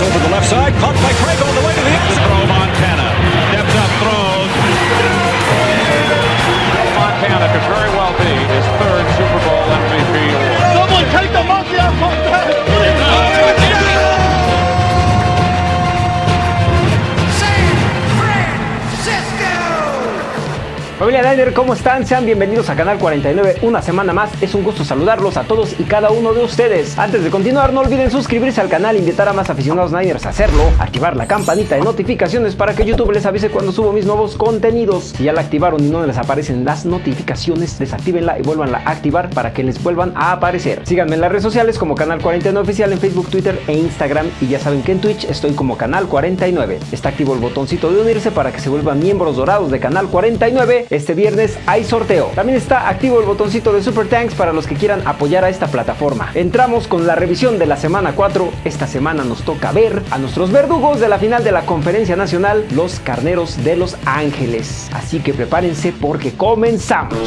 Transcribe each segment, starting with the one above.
Over the left side, caught by Craig Familia Niner, ¿cómo están? Sean bienvenidos a Canal 49 una semana más. Es un gusto saludarlos a todos y cada uno de ustedes. Antes de continuar, no olviden suscribirse al canal, invitar a más aficionados Niners a hacerlo, activar la campanita de notificaciones para que YouTube les avise cuando subo mis nuevos contenidos. Si ya la activaron y no les aparecen las notificaciones, desactívenla y vuelvanla a activar para que les vuelvan a aparecer. Síganme en las redes sociales como Canal 49 Oficial en Facebook, Twitter e Instagram. Y ya saben que en Twitch estoy como Canal 49. Está activo el botoncito de unirse para que se vuelvan miembros dorados de Canal 49 este viernes hay sorteo. También está activo el botoncito de Super Tanks para los que quieran apoyar a esta plataforma. Entramos con la revisión de la semana 4. Esta semana nos toca ver a nuestros verdugos de la final de la Conferencia Nacional, los Carneros de Los Ángeles. Así que prepárense porque comenzamos.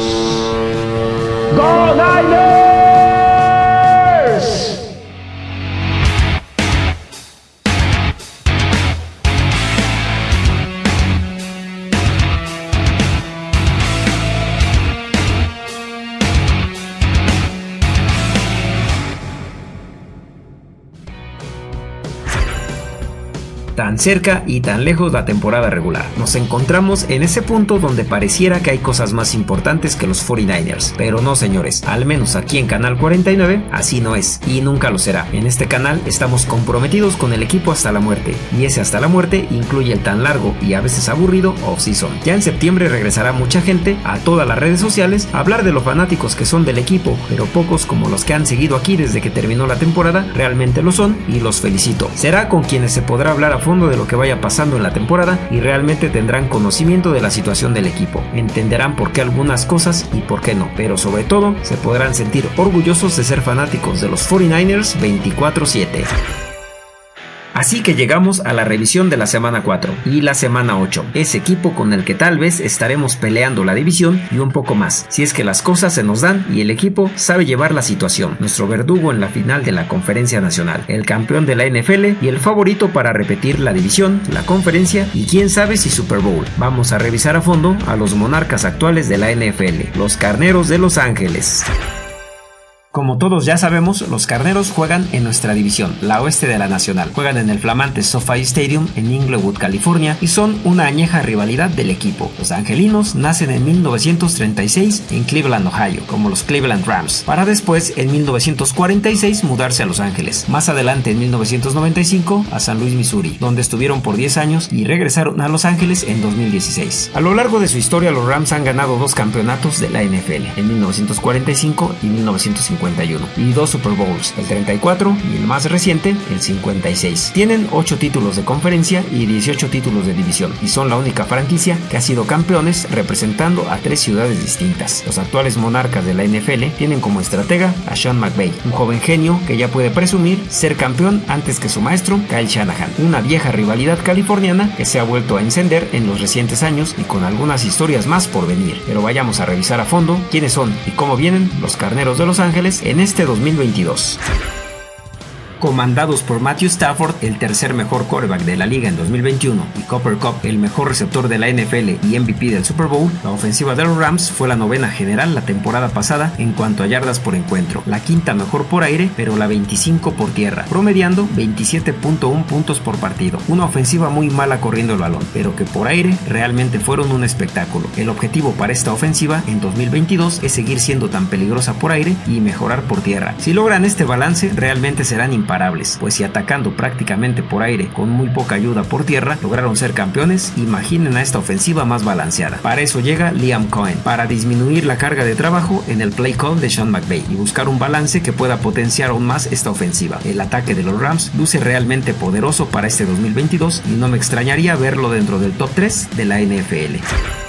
¡Go! Tan cerca y tan lejos la temporada regular. Nos encontramos en ese punto donde pareciera que hay cosas más importantes que los 49ers, pero no señores, al menos aquí en Canal 49 así no es y nunca lo será. En este canal estamos comprometidos con el equipo hasta la muerte y ese hasta la muerte incluye el tan largo y a veces aburrido off-season. Ya en septiembre regresará mucha gente a todas las redes sociales a hablar de los fanáticos que son del equipo, pero pocos como los que han seguido aquí desde que terminó la temporada realmente lo son y los felicito. Será con quienes se podrá hablar a fondo de lo que vaya pasando en la temporada y realmente tendrán conocimiento de la situación del equipo. Entenderán por qué algunas cosas y por qué no, pero sobre todo se podrán sentir orgullosos de ser fanáticos de los 49ers 24/7. Así que llegamos a la revisión de la semana 4 y la semana 8, ese equipo con el que tal vez estaremos peleando la división y un poco más, si es que las cosas se nos dan y el equipo sabe llevar la situación, nuestro verdugo en la final de la conferencia nacional, el campeón de la NFL y el favorito para repetir la división, la conferencia y quién sabe si Super Bowl. Vamos a revisar a fondo a los monarcas actuales de la NFL, los carneros de Los Ángeles. Como todos ya sabemos, los carneros juegan en nuestra división, la oeste de la nacional. Juegan en el flamante SoFi Stadium en Inglewood, California, y son una añeja rivalidad del equipo. Los angelinos nacen en 1936 en Cleveland, Ohio, como los Cleveland Rams, para después en 1946 mudarse a Los Ángeles. Más adelante en 1995 a San Luis, Missouri, donde estuvieron por 10 años y regresaron a Los Ángeles en 2016. A lo largo de su historia, los Rams han ganado dos campeonatos de la NFL, en 1945 y 1950 y dos Super Bowls, el 34 y el más reciente, el 56. Tienen 8 títulos de conferencia y 18 títulos de división y son la única franquicia que ha sido campeones representando a tres ciudades distintas. Los actuales monarcas de la NFL tienen como estratega a Sean McVay, un joven genio que ya puede presumir ser campeón antes que su maestro Kyle Shanahan, una vieja rivalidad californiana que se ha vuelto a encender en los recientes años y con algunas historias más por venir. Pero vayamos a revisar a fondo quiénes son y cómo vienen los carneros de Los Ángeles en este 2022 comandados por Matthew Stafford, el tercer mejor quarterback de la liga en 2021, y Copper Cup, el mejor receptor de la NFL y MVP del Super Bowl, la ofensiva de los Rams fue la novena general la temporada pasada en cuanto a yardas por encuentro, la quinta mejor por aire, pero la 25 por tierra, promediando 27.1 puntos por partido. Una ofensiva muy mala corriendo el balón, pero que por aire realmente fueron un espectáculo. El objetivo para esta ofensiva en 2022 es seguir siendo tan peligrosa por aire y mejorar por tierra. Si logran este balance, realmente serán pues si atacando prácticamente por aire con muy poca ayuda por tierra lograron ser campeones, imaginen a esta ofensiva más balanceada. Para eso llega Liam Cohen, para disminuir la carga de trabajo en el play call de Sean McVay y buscar un balance que pueda potenciar aún más esta ofensiva. El ataque de los Rams luce realmente poderoso para este 2022 y no me extrañaría verlo dentro del top 3 de la NFL.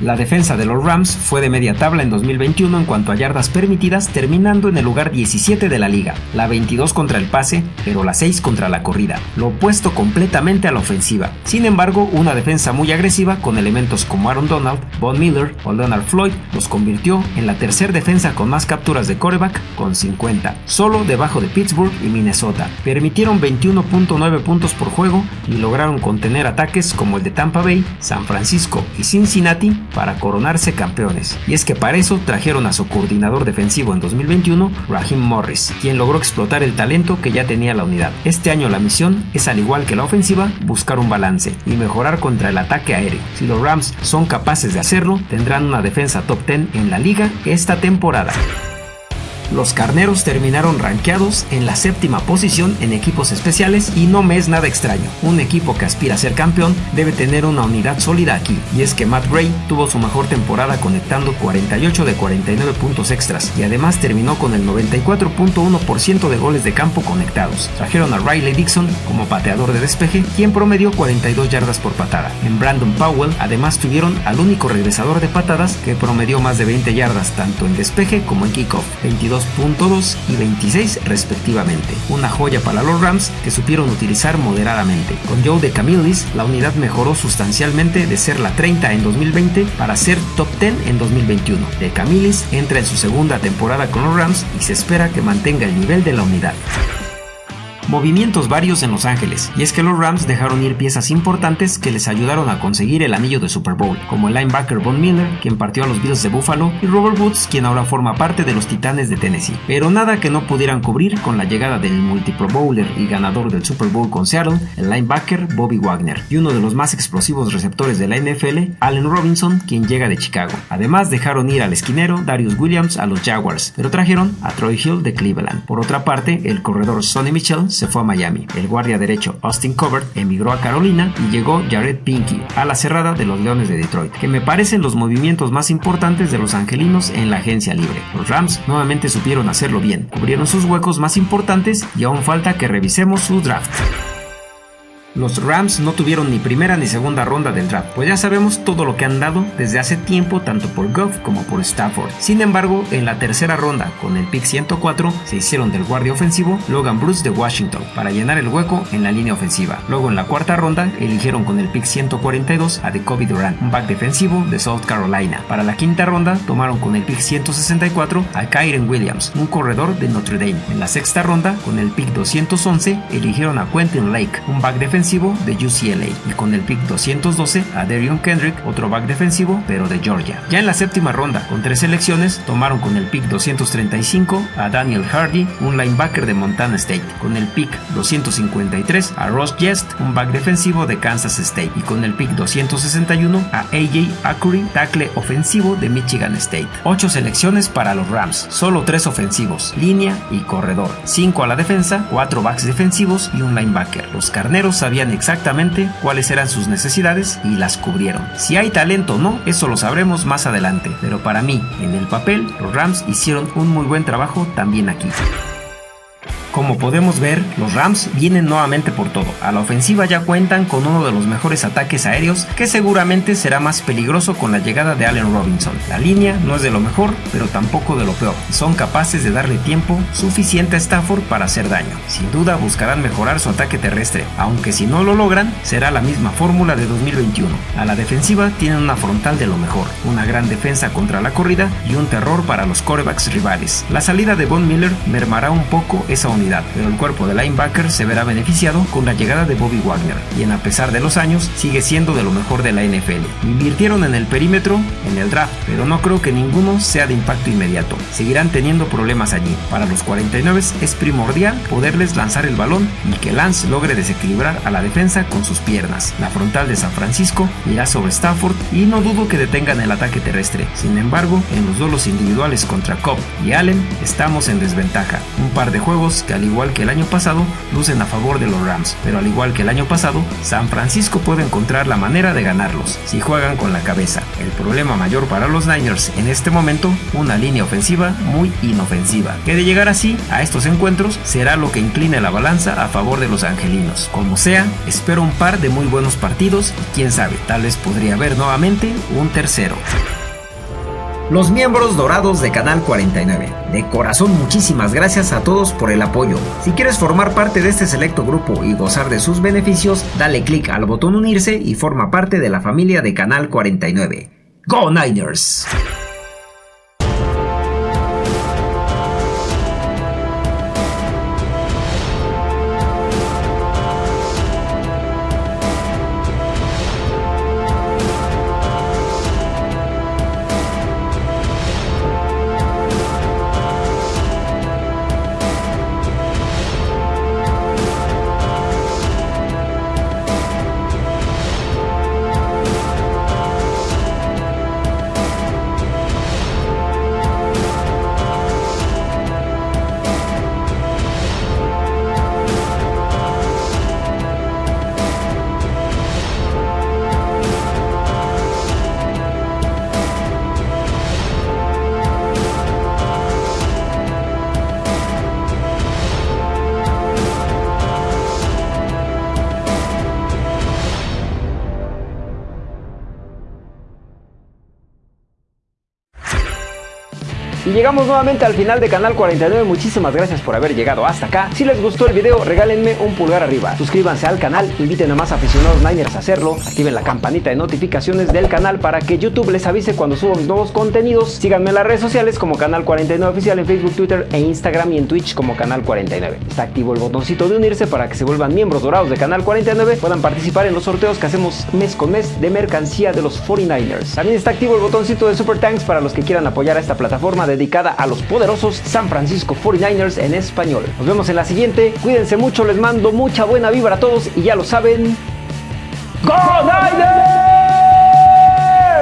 La defensa de los Rams fue de media tabla en 2021 en cuanto a yardas permitidas, terminando en el lugar 17 de la liga, la 22 contra el pase, pero la 6 contra la corrida, lo opuesto completamente a la ofensiva. Sin embargo, una defensa muy agresiva con elementos como Aaron Donald, Von Miller o Leonard Floyd los convirtió en la tercera defensa con más capturas de coreback con 50, solo debajo de Pittsburgh y Minnesota. Permitieron 21.9 puntos por juego y lograron contener ataques como el de Tampa Bay, San Francisco y Cincinnati para coronarse campeones. Y es que para eso trajeron a su coordinador defensivo en 2021, Raheem Morris, quien logró explotar el talento que ya tenía la unidad. Este año la misión es al igual que la ofensiva, buscar un balance y mejorar contra el ataque aéreo. Si los Rams son capaces de hacerlo, tendrán una defensa top 10 en la liga esta temporada. Los carneros terminaron rankeados en la séptima posición en equipos especiales y no me es nada extraño. Un equipo que aspira a ser campeón debe tener una unidad sólida aquí. Y es que Matt Gray tuvo su mejor temporada conectando 48 de 49 puntos extras y además terminó con el 94.1% de goles de campo conectados. Trajeron a Riley Dixon como pateador de despeje, quien promedió 42 yardas por patada. En Brandon Powell además tuvieron al único regresador de patadas que promedió más de 20 yardas tanto en despeje como en kickoff. 22 2.2 y 26 respectivamente. Una joya para los Rams que supieron utilizar moderadamente. Con Joe de Camillis, la unidad mejoró sustancialmente de ser la 30 en 2020 para ser top 10 en 2021. De Camillis entra en su segunda temporada con los Rams y se espera que mantenga el nivel de la unidad movimientos varios en Los Ángeles, y es que los Rams dejaron ir piezas importantes que les ayudaron a conseguir el anillo de Super Bowl, como el linebacker Von Miller, quien partió a los Bills de Buffalo, y Robert Woods, quien ahora forma parte de los Titanes de Tennessee. Pero nada que no pudieran cubrir con la llegada del multi-Pro Bowler y ganador del Super Bowl con Seattle, el linebacker Bobby Wagner, y uno de los más explosivos receptores de la NFL, Allen Robinson, quien llega de Chicago. Además dejaron ir al esquinero Darius Williams a los Jaguars, pero trajeron a Troy Hill de Cleveland. Por otra parte, el corredor Sonny Michel se fue a Miami. El guardia derecho Austin Covert emigró a Carolina y llegó Jared Pinky a la cerrada de los Leones de Detroit, que me parecen los movimientos más importantes de los angelinos en la agencia libre. Los Rams nuevamente supieron hacerlo bien, cubrieron sus huecos más importantes y aún falta que revisemos su draft. Los Rams no tuvieron ni primera ni segunda ronda del draft, pues ya sabemos todo lo que han dado desde hace tiempo tanto por Goff como por Stafford. Sin embargo, en la tercera ronda, con el pick 104, se hicieron del guardia ofensivo Logan Bruce de Washington para llenar el hueco en la línea ofensiva. Luego en la cuarta ronda, eligieron con el pick 142 a Kobe Durant, un back defensivo de South Carolina. Para la quinta ronda, tomaron con el pick 164 a Kyren Williams, un corredor de Notre Dame. En la sexta ronda, con el pick 211, eligieron a Quentin Lake, un back defensivo de UCLA y con el pick 212 a Darion Kendrick, otro back defensivo pero de Georgia. Ya en la séptima ronda, con tres selecciones, tomaron con el pick 235 a Daniel Hardy, un linebacker de Montana State, con el pick 253 a Ross Jest, un back defensivo de Kansas State y con el pick 261 a AJ Acuri, tackle ofensivo de Michigan State. Ocho selecciones para los Rams, solo tres ofensivos, línea y corredor, cinco a la defensa, cuatro backs defensivos y un linebacker. Los carneros sabían exactamente cuáles eran sus necesidades y las cubrieron. Si hay talento o no, eso lo sabremos más adelante, pero para mí, en el papel, los Rams hicieron un muy buen trabajo también aquí. Como podemos ver, los Rams vienen nuevamente por todo. A la ofensiva ya cuentan con uno de los mejores ataques aéreos que seguramente será más peligroso con la llegada de Allen Robinson. La línea no es de lo mejor, pero tampoco de lo peor. Son capaces de darle tiempo suficiente a Stafford para hacer daño. Sin duda buscarán mejorar su ataque terrestre, aunque si no lo logran, será la misma fórmula de 2021. A la defensiva tienen una frontal de lo mejor, una gran defensa contra la corrida y un terror para los corebacks rivales. La salida de Von Miller mermará un poco esa pero el cuerpo de linebacker se verá beneficiado con la llegada de Bobby Wagner, quien a pesar de los años sigue siendo de lo mejor de la NFL. Invirtieron en el perímetro en el draft, pero no creo que ninguno sea de impacto inmediato. Seguirán teniendo problemas allí. Para los 49 es primordial poderles lanzar el balón y que Lance logre desequilibrar a la defensa con sus piernas. La frontal de San Francisco irá sobre Stafford y no dudo que detengan el ataque terrestre. Sin embargo, en los duelos individuales contra Cobb y Allen estamos en desventaja. Un par de juegos al igual que el año pasado, lucen a favor de los Rams, pero al igual que el año pasado, San Francisco puede encontrar la manera de ganarlos si juegan con la cabeza. El problema mayor para los Niners en este momento, una línea ofensiva muy inofensiva, que de llegar así a estos encuentros será lo que incline la balanza a favor de los angelinos. Como sea, espero un par de muy buenos partidos y quién sabe, tal vez podría haber nuevamente un tercero los miembros dorados de Canal 49. De corazón muchísimas gracias a todos por el apoyo. Si quieres formar parte de este selecto grupo y gozar de sus beneficios, dale click al botón unirse y forma parte de la familia de Canal 49. ¡Go Niners! Llegamos nuevamente al final de Canal 49, muchísimas gracias por haber llegado hasta acá. Si les gustó el video, regálenme un pulgar arriba. Suscríbanse al canal, inviten a más aficionados Niners a hacerlo, activen la campanita de notificaciones del canal para que YouTube les avise cuando subo nuevos contenidos. Síganme en las redes sociales como Canal 49 Oficial en Facebook, Twitter e Instagram y en Twitch como Canal 49. Está activo el botoncito de unirse para que se vuelvan miembros dorados de Canal 49, puedan participar en los sorteos que hacemos mes con mes de mercancía de los 49ers. También está activo el botoncito de Super Thanks para los que quieran apoyar a esta plataforma de a los poderosos San Francisco 49ers en español. Nos vemos en la siguiente, cuídense mucho, les mando mucha buena vibra a todos y ya lo saben. ¡Go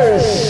Niners!